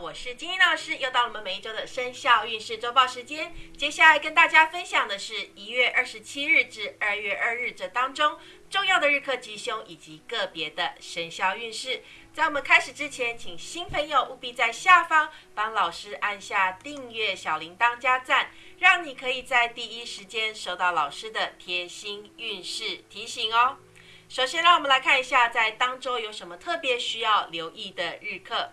我是金英老师，又到了我们每一周的生肖运势周报时间。接下来跟大家分享的是一月二十七日至二月二日这当中重要的日课吉凶以及个别的生肖运势。在我们开始之前，请新朋友务必在下方帮老师按下订阅、小铃铛加赞，让你可以在第一时间收到老师的贴心运势提醒哦。首先，让我们来看一下在当周有什么特别需要留意的日课。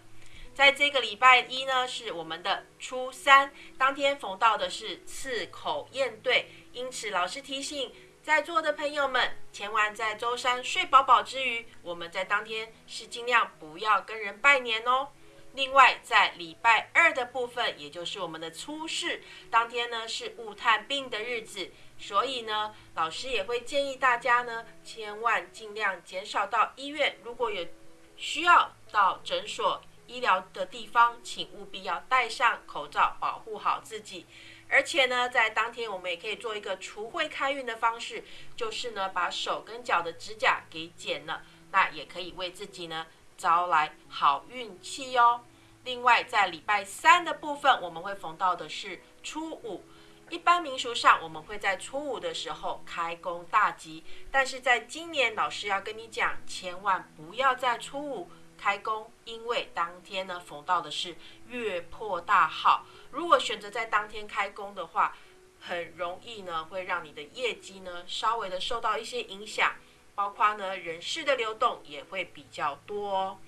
在这个礼拜一呢，是我们的初三，当天逢到的是刺口验对，因此老师提醒在座的朋友们，千万在周三睡饱饱之余，我们在当天是尽量不要跟人拜年哦。另外，在礼拜二的部分，也就是我们的初四，当天呢是雾探病的日子，所以呢，老师也会建议大家呢，千万尽量减少到医院，如果有需要到诊所。医疗的地方，请务必要戴上口罩，保护好自己。而且呢，在当天我们也可以做一个除秽开运的方式，就是呢，把手跟脚的指甲给剪了，那也可以为自己呢招来好运气哦。另外，在礼拜三的部分，我们会逢到的是初五。一般民俗上，我们会在初五的时候开工大吉，但是在今年，老师要跟你讲，千万不要在初五。开工，因为当天呢逢到的是月破大号，如果选择在当天开工的话，很容易呢会让你的业绩呢稍微的受到一些影响，包括呢人事的流动也会比较多。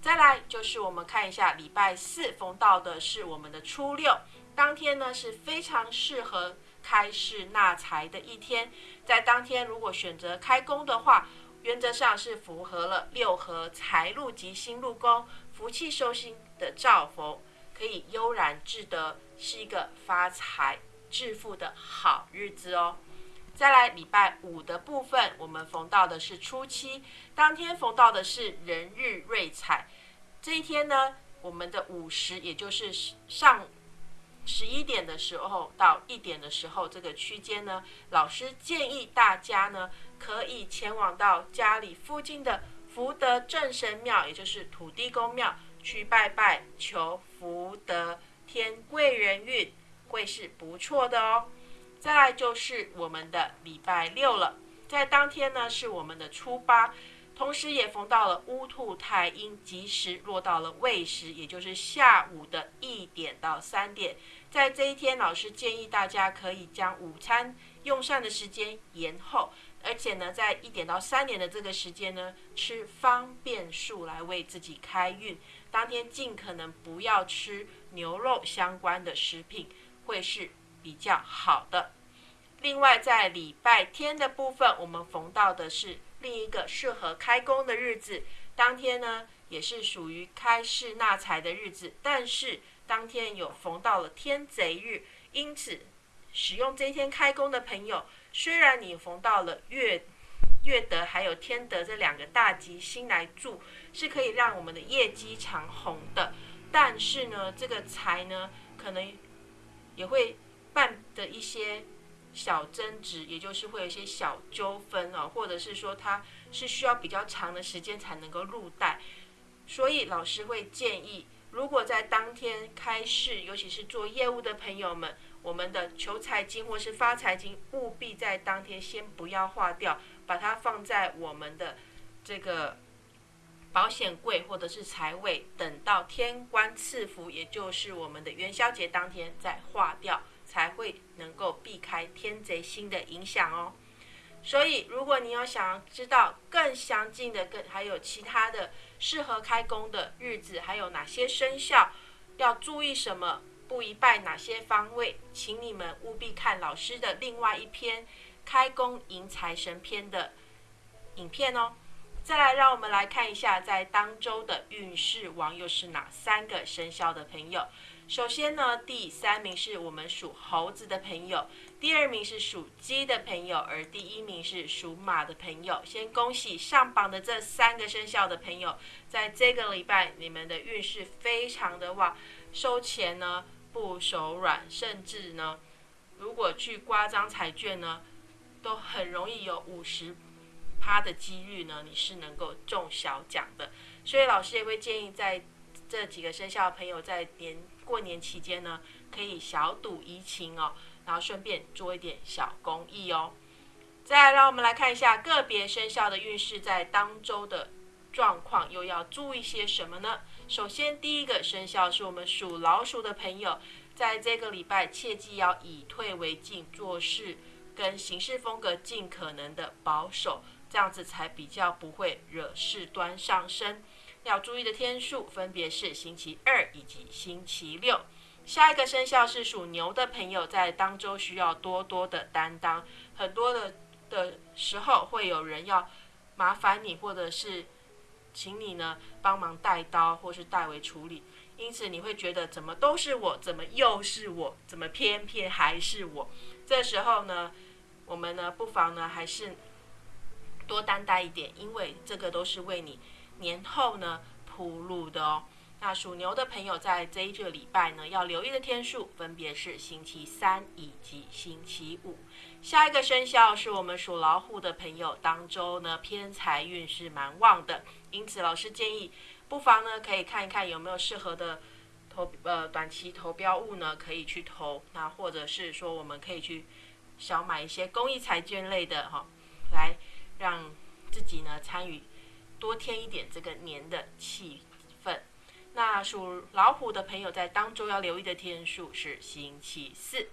再来就是我们看一下礼拜四逢到的是我们的初六，当天呢是非常适合开市纳财的一天，在当天如果选择开工的话。原则上是符合了六合财路吉星入宫，福气收心的兆逢，可以悠然自得，是一个发财致富的好日子哦。再来礼拜五的部分，我们逢到的是初七，当天逢到的是人日瑞彩，这一天呢，我们的午时也就是上十一点的时候到一点的时候这个区间呢，老师建议大家呢。可以前往到家里附近的福德正神庙，也就是土地公庙去拜拜，求福德添贵人运，会是不错的哦。再来就是我们的礼拜六了，在当天呢是我们的初八，同时也逢到了乌兔太阴吉时，落到了未时，也就是下午的一点到三点。在这一天，老师建议大家可以将午餐用膳的时间延后。而且呢，在一点到三点的这个时间呢，吃方便素来为自己开运。当天尽可能不要吃牛肉相关的食品，会是比较好的。另外，在礼拜天的部分，我们逢到的是另一个适合开工的日子。当天呢，也是属于开市纳财的日子，但是当天有逢到了天贼日，因此使用这一天开工的朋友。虽然你逢到了月月德还有天德这两个大吉星来助，是可以让我们的业绩长红的，但是呢，这个财呢，可能也会伴的一些小争执，也就是会有一些小纠纷哦，或者是说它是需要比较长的时间才能够入袋，所以老师会建议，如果在当天开市，尤其是做业务的朋友们。我们的求财金或是发财金，务必在当天先不要化掉，把它放在我们的这个保险柜或者是财位，等到天官赐福，也就是我们的元宵节当天再化掉，才会能够避开天贼星的影响哦。所以，如果你有想知道更详尽的，更还有其他的适合开工的日子，还有哪些生肖要注意什么？不一拜哪些方位，请你们务必看老师的另外一篇《开工迎财神篇》的影片哦。再来，让我们来看一下在当周的运势王又是哪三个生肖的朋友。首先呢，第三名是我们属猴子的朋友，第二名是属鸡的朋友，而第一名是属马的朋友。先恭喜上榜的这三个生肖的朋友，在这个礼拜你们的运势非常的旺，收钱呢。不手软，甚至呢，如果去刮张彩券呢，都很容易有五十趴的几率呢，你是能够中小奖的。所以老师也会建议，在这几个生肖的朋友在年过年期间呢，可以小赌怡情哦，然后顺便做一点小公益哦。再来，让我们来看一下个别生肖的运势在当周的状况，又要注意些什么呢？首先，第一个生肖是我们属老鼠的朋友，在这个礼拜切记要以退为进，做事跟行事风格尽可能的保守，这样子才比较不会惹事端上身。要注意的天数分别是星期二以及星期六。下一个生肖是属牛的朋友，在当周需要多多的担当，很多的的时候会有人要麻烦你，或者是请你呢帮忙带刀或是代为处理，因此你会觉得怎么都是我，怎么又是我，怎么偏偏还是我？这时候呢，我们呢不妨呢还是多担待一点，因为这个都是为你。年后呢铺路的哦。那属牛的朋友在这一个礼拜呢，要留意的天数分别是星期三以及星期五。下一个生肖是我们属老虎的朋友，当周呢偏财运是蛮旺的，因此老师建议不妨呢可以看一看有没有适合的投呃短期投标物呢可以去投，那或者是说我们可以去小买一些公益财券类的哈，来让自己呢参与。多添一点这个年的气氛。那属老虎的朋友在当中要留意的天数是星期四。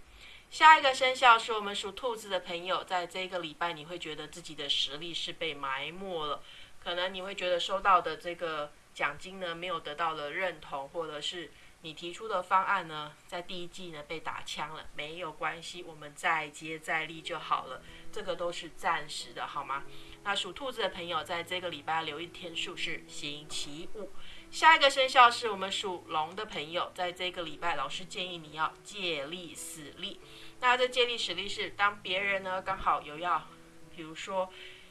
下一个生肖是我们属兔子的朋友，在这个礼拜你会觉得自己的实力是被埋没了，可能你会觉得收到的这个奖金呢没有得到了认同，或者是你提出的方案呢在第一季呢被打枪了。没有关系，我们再接再厉就好了，这个都是暂时的，好吗？那属兔子的朋友，在这个礼拜留意天数是星期五。下一个生肖是我们属龙的朋友，在这个礼拜，老师建议你要借力使力。那这借力使力是当别人呢刚好有要，比如说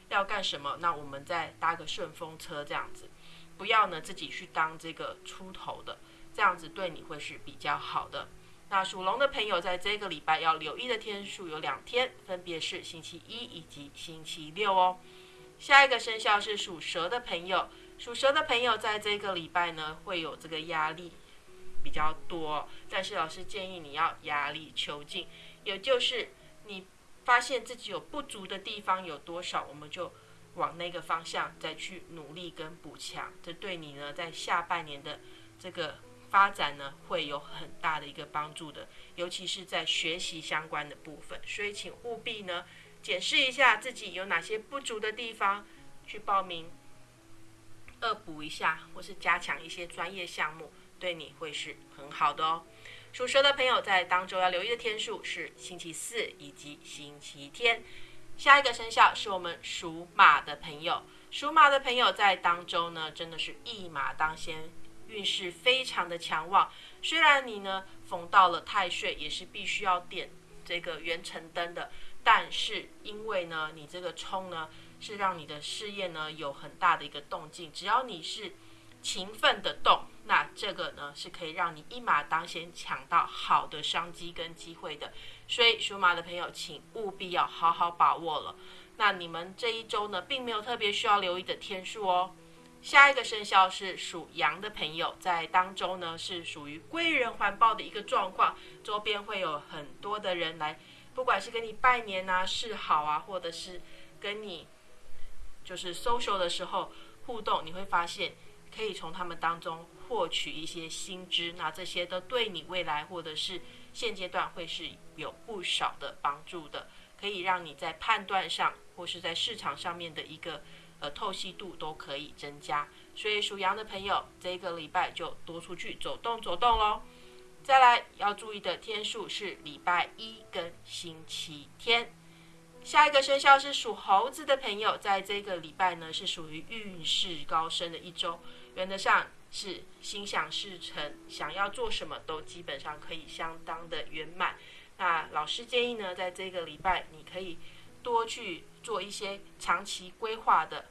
要干什么，那我们再搭个顺风车这样子，不要呢自己去当这个出头的，这样子对你会是比较好的。那属龙的朋友，在这个礼拜要留意的天数有两天，分别是星期一以及星期六哦。下一个生肖是属蛇的朋友，属蛇的朋友在这个礼拜呢会有这个压力比较多，但是老师建议你要压力求进，也就是你发现自己有不足的地方有多少，我们就往那个方向再去努力跟补强，这对你呢在下半年的这个发展呢会有很大的一个帮助的，尤其是在学习相关的部分，所以请务必呢。检视一下自己有哪些不足的地方，去报名恶补一下，或是加强一些专业项目，对你会是很好的哦。属蛇的朋友在当周要留意的天数是星期四以及星期天。下一个生肖是我们属马的朋友，属马的朋友在当周呢，真的是一马当先，运势非常的强旺。虽然你呢逢到了太岁，也是必须要点这个元辰灯的。但是因为呢，你这个冲呢是让你的事业呢有很大的一个动静，只要你是勤奋的动，那这个呢是可以让你一马当先抢到好的商机跟机会的。所以属马的朋友，请务必要好好把握了。那你们这一周呢，并没有特别需要留意的天数哦。下一个生肖是属羊的朋友，在当周呢是属于贵人环抱的一个状况，周边会有很多的人来。不管是跟你拜年啊、示好啊，或者是跟你就是 social 的时候互动，你会发现可以从他们当中获取一些新知，那这些都对你未来或者是现阶段会是有不少的帮助的，可以让你在判断上或是在市场上面的一个呃透析度都可以增加。所以属羊的朋友，这个礼拜就多出去走动走动喽。再来要注意的天数是礼拜一跟星期天。下一个生肖是属猴子的朋友，在这个礼拜呢是属于运势高升的一周，原则上是心想事成，想要做什么都基本上可以相当的圆满。那老师建议呢，在这个礼拜你可以多去做一些长期规划的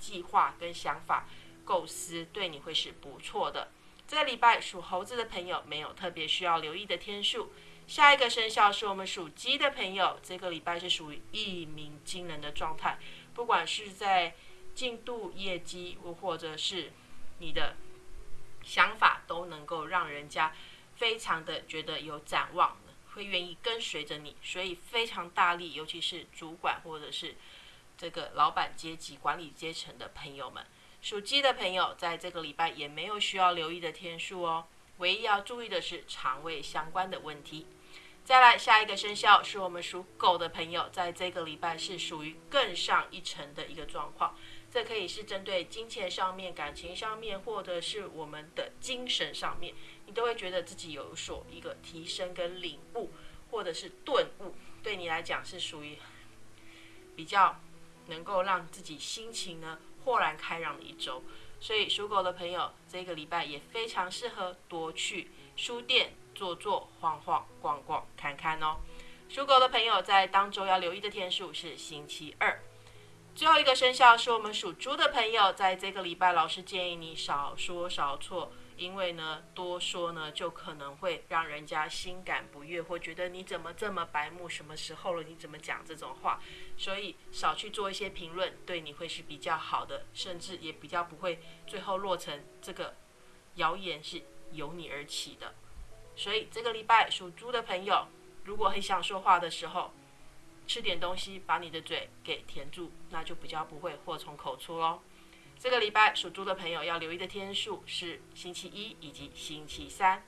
计划跟想法构思，对你会是不错的。这个礼拜属猴子的朋友没有特别需要留意的天数。下一个生肖是我们属鸡的朋友，这个礼拜是属于一鸣惊人的状态，不管是在进度、业绩，或者是你的想法都能够让人家非常的觉得有展望，会愿意跟随着你，所以非常大力，尤其是主管或者是这个老板阶级、管理阶层的朋友们。属鸡的朋友在这个礼拜也没有需要留意的天数哦，唯一要注意的是肠胃相关的问题。再来下一个生肖是我们属狗的朋友，在这个礼拜是属于更上一层的一个状况。这可以是针对金钱上面、感情上面，或者是我们的精神上面，你都会觉得自己有所一个提升跟领悟，或者是顿悟，对你来讲是属于比较能够让自己心情呢豁然开朗的一周。所以属狗的朋友，这个礼拜也非常适合多去书店。坐坐晃晃逛逛看看哦。属狗的朋友在当周要留意的天数是星期二。最后一个生肖是我们属猪的朋友，在这个礼拜，老师建议你少说少错，因为呢，多说呢就可能会让人家心感不悦，或觉得你怎么这么白目，什么时候了，你怎么讲这种话？所以少去做一些评论，对你会是比较好的，甚至也比较不会最后落成这个谣言是由你而起的。所以这个礼拜属猪的朋友，如果很想说话的时候，吃点东西把你的嘴给填住，那就比较不会祸从口出喽。这个礼拜属猪的朋友要留意的天数是星期一以及星期三。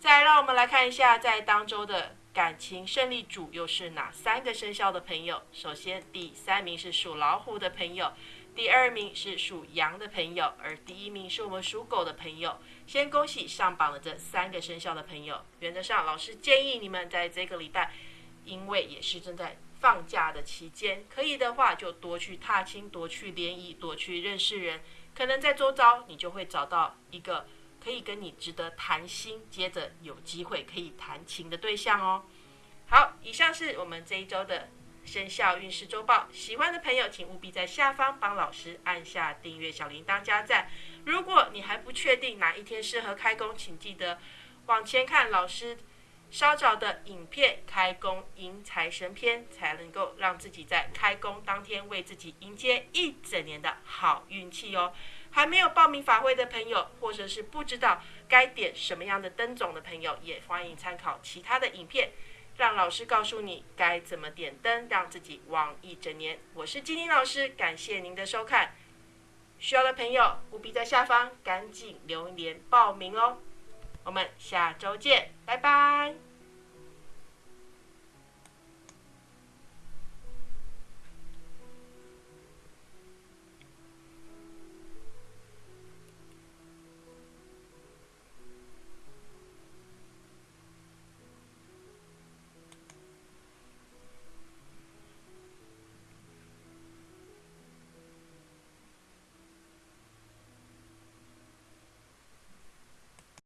再让我们来看一下，在当周的感情胜利组又是哪三个生肖的朋友？首先，第三名是属老虎的朋友。第二名是属羊的朋友，而第一名是我们属狗的朋友。先恭喜上榜的这三个生肖的朋友。原则上，老师建议你们在这个礼拜，因为也是正在放假的期间，可以的话就多去踏青，多去联谊，多去认识人。可能在周遭，你就会找到一个可以跟你值得谈心，接着有机会可以谈情的对象哦。好，以上是我们这一周的。生肖运势周报，喜欢的朋友请务必在下方帮老师按下订阅、小铃铛加赞。如果你还不确定哪一天适合开工，请记得往前看老师稍早的影片《开工迎财神篇》，才能够让自己在开工当天为自己迎接一整年的好运气哦。还没有报名法会的朋友，或者是不知道该点什么样的灯种的朋友，也欢迎参考其他的影片。让老师告诉你该怎么点灯，让自己旺一整年。我是金玲老师，感谢您的收看。需要的朋友务必在下方赶紧留言报名哦。我们下周见，拜拜。